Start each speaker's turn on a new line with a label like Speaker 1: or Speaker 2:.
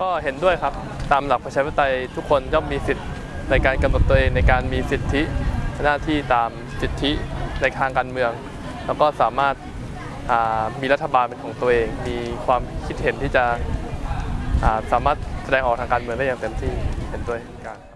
Speaker 1: ก็เห็นด้วยครับ ตามหลักประชาธิปไตยทุกคนย่อมมีสิทธิ์ในการกำหนดตัวเองในการมีสิทธิหน้าที่ตามสิทธิในทางการเมือง แล้วก็สามารถามีรัฐบาลเป็นของตัวเอง มีความคิดเห็นที่จะาสามารถแสดงออกทางการเมืองได้อย่างเต็มที่เห็นด้วยกัน